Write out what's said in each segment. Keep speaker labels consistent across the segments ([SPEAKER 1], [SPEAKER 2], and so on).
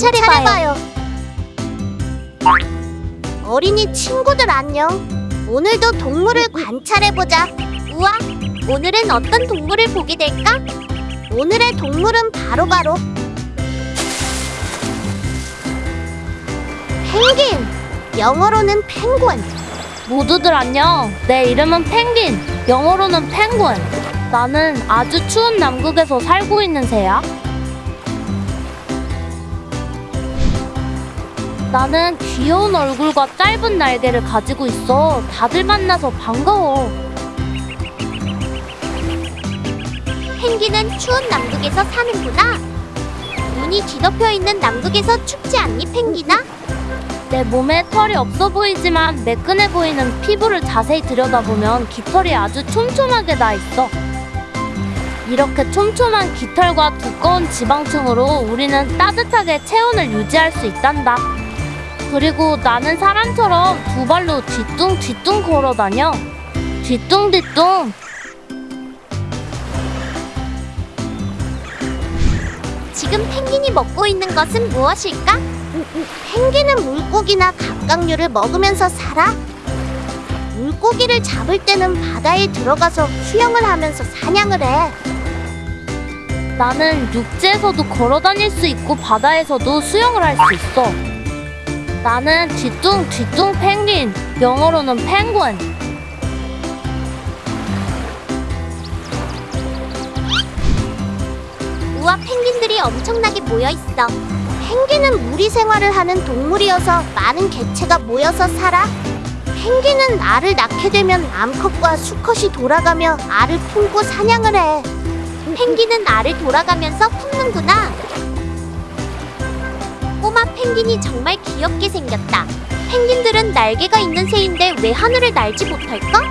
[SPEAKER 1] 관찰해봐요. 어린이 친구들 안녕. 오늘도 동물을 관찰해보자. 우와, 오늘은 어떤 동물을 보게 될까? 오늘의 동물은 바로바로 펭귄! 영어로는 펭귄.
[SPEAKER 2] 모두들 안녕. 내 이름은 펭귄. 영어로는 펭귄. 나는 아주 추운 남극에서 살고 있는 새야. 나는 귀여운 얼굴과 짧은 날개를 가지고 있어. 다들 만나서 반가워.
[SPEAKER 1] 펭귄은 추운 남극에서 사는구나. 눈이 뒤덮여 있는 남극에서 춥지 않니, 펭귄아?
[SPEAKER 2] 내 몸에 털이 없어 보이지만 매끈해 보이는 피부를 자세히 들여다보면 깃털이 아주 촘촘하게 나 있어. 이렇게 촘촘한 깃털과 두꺼운 지방층으로 우리는 따뜻하게 체온을 유지할 수 있단다. 그리고 나는 사람처럼 두 발로 뒤뚱뒤뚱 걸어 다녀. 뒤뚱뒤뚱.
[SPEAKER 1] 지금 펭귄이 먹고 있는 것은 무엇일까? 펭귄은 물고기나 갑각류를 먹으면서 살아? 물고기를 잡을 때는 바다에 들어가서 수영을 하면서 사냥을 해.
[SPEAKER 2] 나는 육지에서도 걸어 다닐 수 있고 바다에서도 수영을 할 수 있어. 나는 뒤뚱 뒤뚱 펭귄, 영어로는 펭귄.
[SPEAKER 1] 우와 펭귄들이 엄청나게 모여 있어. 펭귄은 무리 생활을 하는 동물이어서 많은 개체가 모여서 살아. 펭귄은 알을 낳게 되면 암컷과 수컷이 돌아가며 알을 품고 사냥을 해. 펭귄은 알을 돌아가면서 품는구나. 꼬마 펭귄이 정말 귀엽게 생겼다. 펭귄들은 날개가 있는 새인데 왜 하늘을 날지 못할까?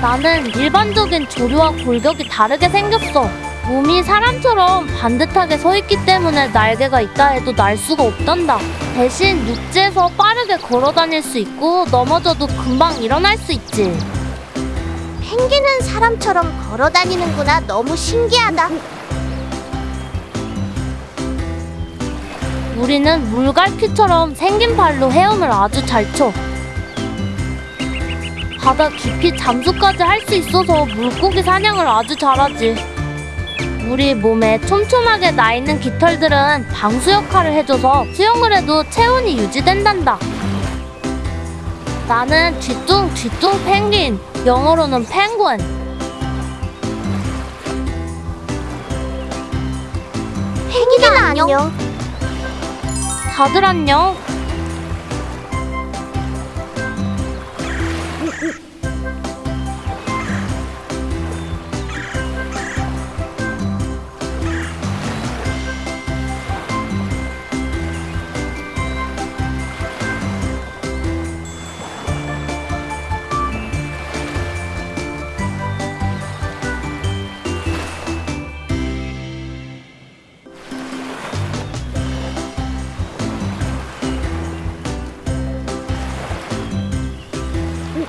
[SPEAKER 2] 나는 일반적인 조류와 골격이 다르게 생겼어. 몸이 사람처럼 반듯하게 서 있기 때문에 날개가 있다 해도 날 수가 없단다. 대신 육지에서 빠르게 걸어 다닐 수 있고 넘어져도 금방 일어날 수 있지.
[SPEAKER 1] 펭귄은 사람처럼 걸어 다니는구나. 너무 신기하다.
[SPEAKER 2] 우리는 물갈퀴처럼 생긴 발로 헤엄을 아주 잘 쳐. 바다 깊이 잠수까지 할 수 있어서 물고기 사냥을 아주 잘하지. 우리 몸에 촘촘하게 나 있는 깃털들은 방수 역할을 해줘서 수영을 해도 체온이 유지된단다. 나는 뒤뚱 뒤뚱 펭귄, 영어로는 펭귄.
[SPEAKER 1] 펭귄아 안녕.
[SPEAKER 2] 다들 안녕.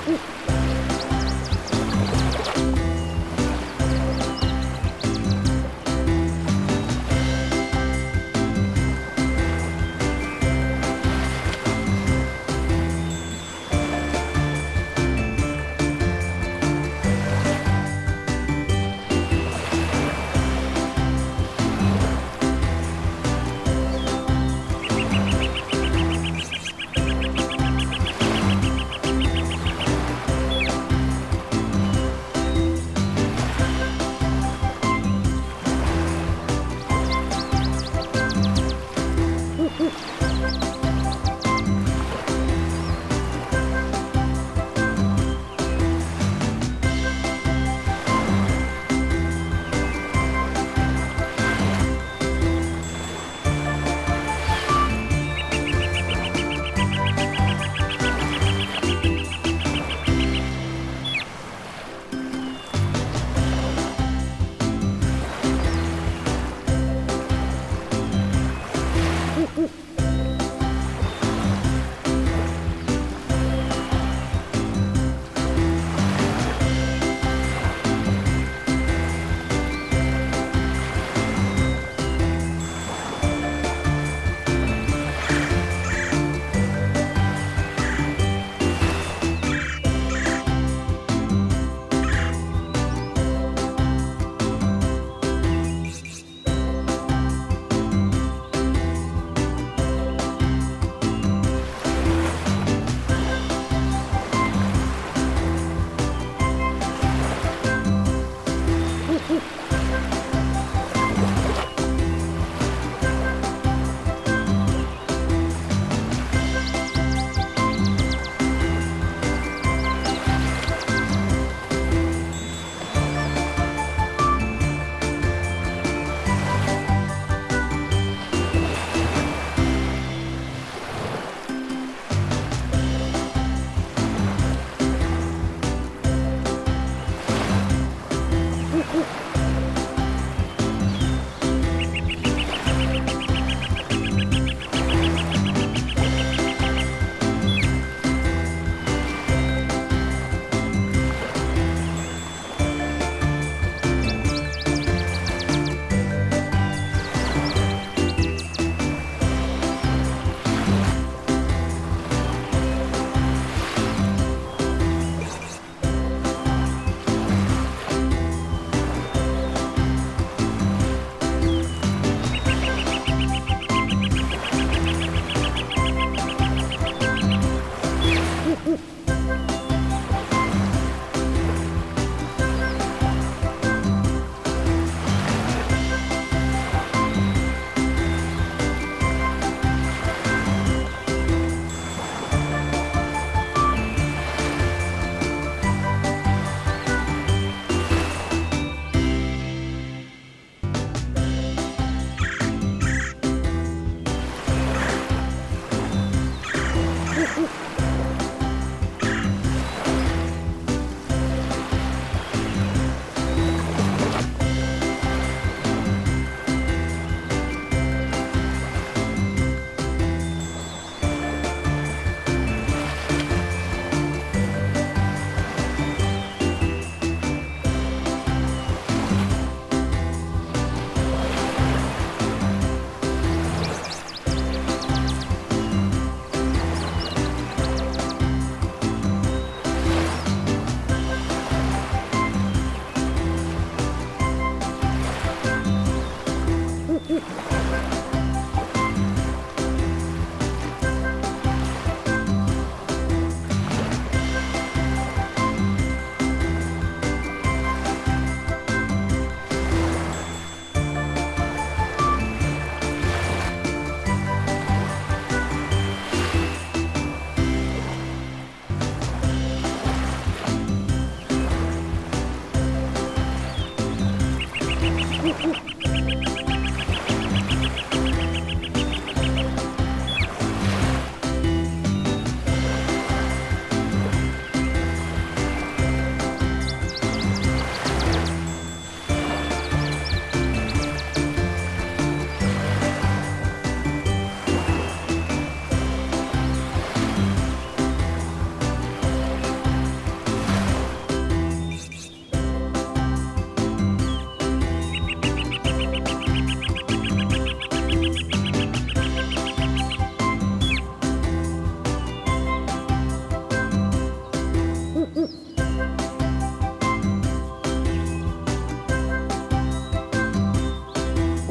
[SPEAKER 2] Ooh.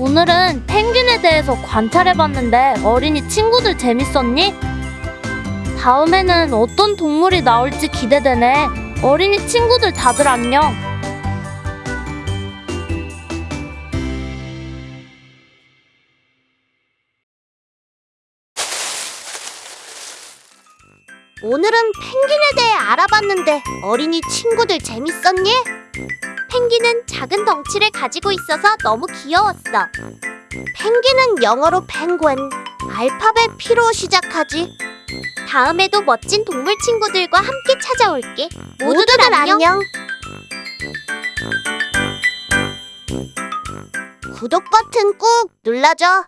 [SPEAKER 2] 오늘은 펭귄에 대해서 관찰해봤는데 어린이 친구들 재밌었니? 다음에는 어떤 동물이 나올지 기대되네. 어린이 친구들 다들 안녕.
[SPEAKER 1] 오늘은 펭귄에 대해 알아봤는데 어린이 친구들 재밌었니? 펭귄은 작은 덩치를 가지고 있어서 너무 귀여웠어. 펭귄은 영어로 펭귄, 알파벳 P로 시작하지. 다음에도 멋진 동물 친구들과 함께 찾아올게. 모두들 안녕. 구독 버튼 꾹 눌러줘.